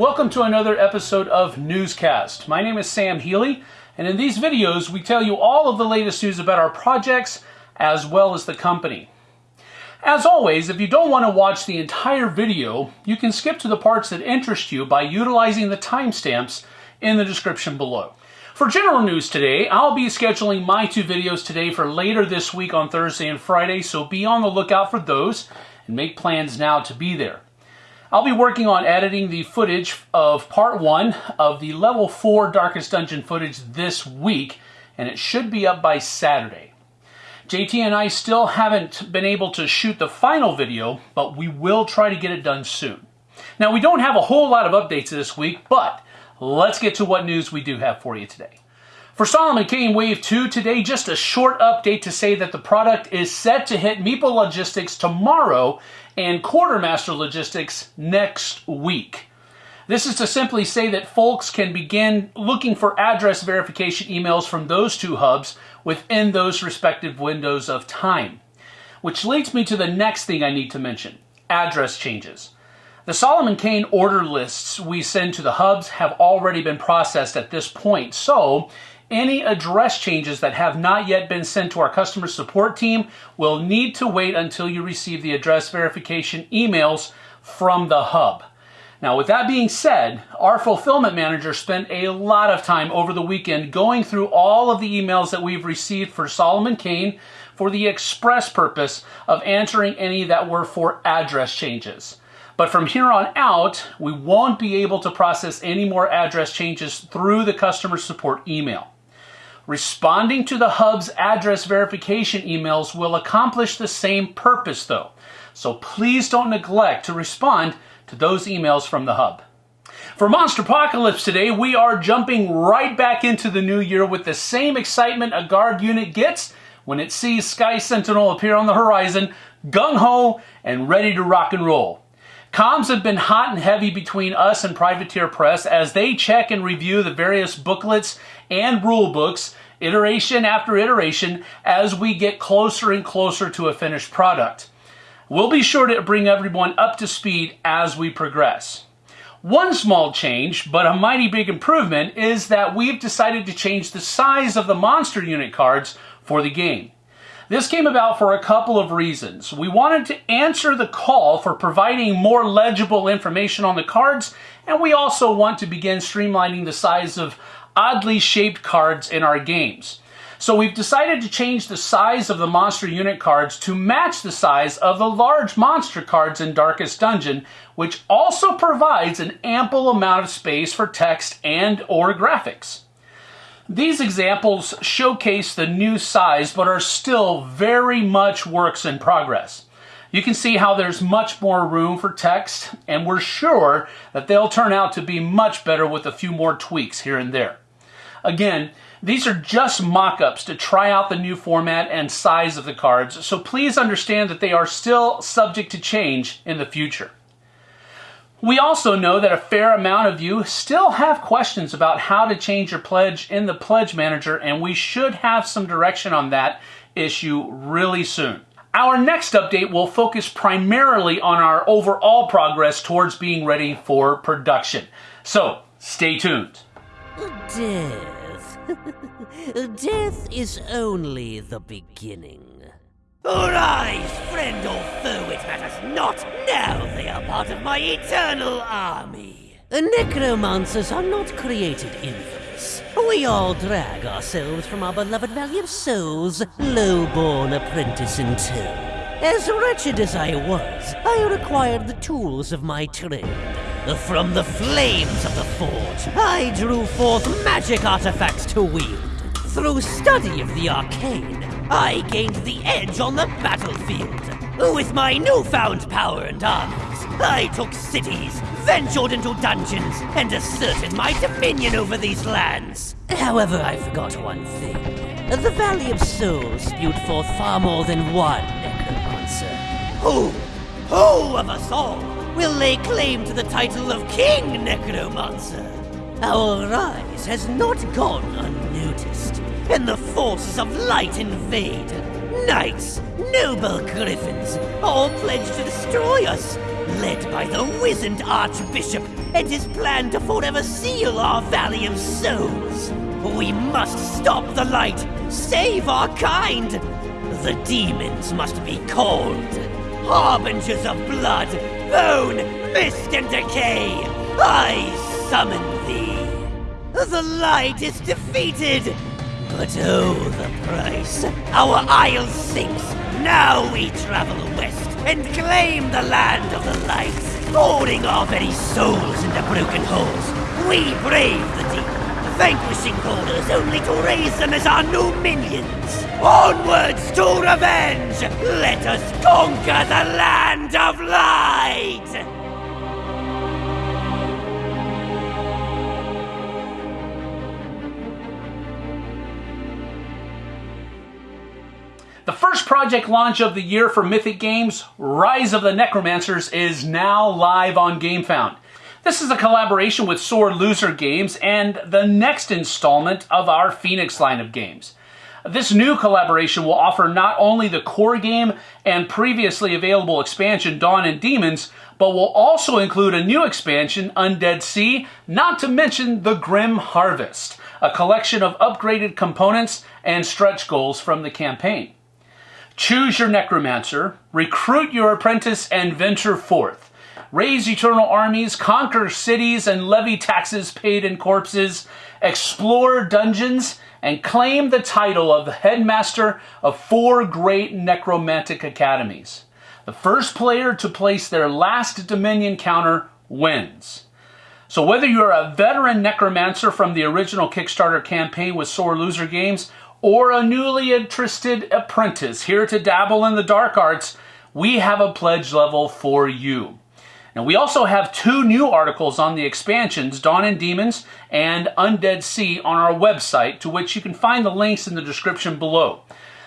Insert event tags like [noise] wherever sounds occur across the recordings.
welcome to another episode of Newscast. My name is Sam Healy, and in these videos, we tell you all of the latest news about our projects as well as the company. As always, if you don't want to watch the entire video, you can skip to the parts that interest you by utilizing the timestamps in the description below. For general news today, I'll be scheduling my two videos today for later this week on Thursday and Friday, so be on the lookout for those and make plans now to be there. I'll be working on editing the footage of part one of the level four Darkest Dungeon footage this week, and it should be up by Saturday. JT and I still haven't been able to shoot the final video, but we will try to get it done soon. Now, we don't have a whole lot of updates this week, but let's get to what news we do have for you today. For Solomon Kane Wave 2, today just a short update to say that the product is set to hit Meeple Logistics tomorrow and Quartermaster Logistics next week. This is to simply say that folks can begin looking for address verification emails from those two hubs within those respective windows of time. Which leads me to the next thing I need to mention, address changes. The Solomon Kane order lists we send to the hubs have already been processed at this point, so any address changes that have not yet been sent to our customer support team will need to wait until you receive the address verification emails from the hub. Now, with that being said, our fulfillment manager spent a lot of time over the weekend going through all of the emails that we've received for Solomon Kane for the express purpose of answering any that were for address changes. But from here on out, we won't be able to process any more address changes through the customer support email. Responding to the hub's address verification emails will accomplish the same purpose though. So please don't neglect to respond to those emails from the hub. For Monsterpocalypse today, we are jumping right back into the new year with the same excitement a guard unit gets when it sees Sky Sentinel appear on the horizon, gung-ho and ready to rock and roll. Comms have been hot and heavy between us and Privateer Press as they check and review the various booklets and rule books, iteration after iteration, as we get closer and closer to a finished product. We'll be sure to bring everyone up to speed as we progress. One small change, but a mighty big improvement, is that we've decided to change the size of the monster unit cards for the game. This came about for a couple of reasons. We wanted to answer the call for providing more legible information on the cards, and we also want to begin streamlining the size of oddly shaped cards in our games. So we've decided to change the size of the monster unit cards to match the size of the large monster cards in Darkest Dungeon, which also provides an ample amount of space for text and or graphics. These examples showcase the new size, but are still very much works in progress. You can see how there's much more room for text, and we're sure that they'll turn out to be much better with a few more tweaks here and there. Again, these are just mock-ups to try out the new format and size of the cards, so please understand that they are still subject to change in the future. We also know that a fair amount of you still have questions about how to change your pledge in the Pledge Manager, and we should have some direction on that issue really soon. Our next update will focus primarily on our overall progress towards being ready for production. So, stay tuned. Death. [laughs] Death is only the beginning. Arise, friend or foe, it matters not. Now they are part of my eternal army. The Necromancers are not created infamous. We all drag ourselves from our beloved Valley of Souls, low-born apprentice in tow. As wretched as I was, I required the tools of my trade. From the flames of the forge, I drew forth magic artifacts to wield. Through study of the arcane, I gained the edge on the battlefield. With my newfound power and arms, I took cities, ventured into dungeons, and asserted my dominion over these lands. However, I forgot one thing. The Valley of Souls spewed forth far more than one necromancer. Who, who of us all will lay claim to the title of King Necromancer? Our rise has not gone unnoticed and the forces of light invade. Knights, noble griffins, all pledged to destroy us, led by the wizened Archbishop and his plan to forever seal our Valley of Souls. We must stop the light, save our kind. The demons must be called. Harbingers of blood, bone, mist, and decay, I summon thee. The light is defeated, but oh, the price. Our isle sinks. Now we travel west and claim the land of the light. Holding our very souls into broken holes, we brave the deep vanquishing holders only to raise them as our new minions. Onwards to revenge! Let us conquer the land of light! Project launch of the year for Mythic Games, Rise of the Necromancers, is now live on GameFound. This is a collaboration with Sore Loser Games and the next installment of our Phoenix line of games. This new collaboration will offer not only the core game and previously available expansion Dawn and Demons, but will also include a new expansion, Undead Sea, not to mention the Grim Harvest, a collection of upgraded components and stretch goals from the campaign. Choose your necromancer, recruit your apprentice, and venture forth. Raise eternal armies, conquer cities, and levy taxes paid in corpses, explore dungeons, and claim the title of headmaster of four great necromantic academies. The first player to place their last Dominion counter wins. So whether you're a veteran necromancer from the original Kickstarter campaign with Sore Loser Games, or a newly interested apprentice here to dabble in the dark arts, we have a pledge level for you. Now, we also have two new articles on the expansions, Dawn and Demons and Undead Sea, on our website, to which you can find the links in the description below.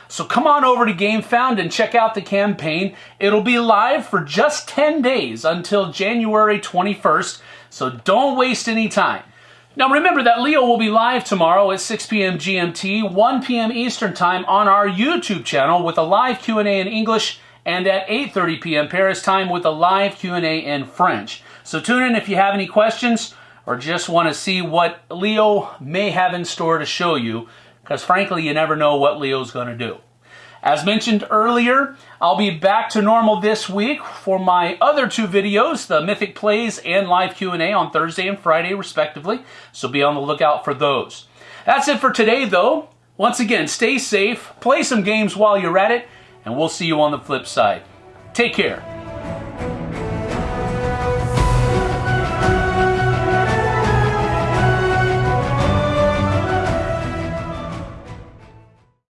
So come on over to GameFound and check out the campaign. It'll be live for just 10 days until January 21st, so don't waste any time. Now remember that Leo will be live tomorrow at 6 p.m. GMT, 1 p.m. Eastern Time on our YouTube channel with a live Q&A in English and at 8.30 p.m. Paris time with a live Q&A in French. So tune in if you have any questions or just want to see what Leo may have in store to show you because frankly you never know what Leo's going to do. As mentioned earlier, I'll be back to normal this week for my other two videos, the Mythic Plays and live Q&A on Thursday and Friday respectively, so be on the lookout for those. That's it for today though. Once again, stay safe, play some games while you're at it, and we'll see you on the flip side. Take care.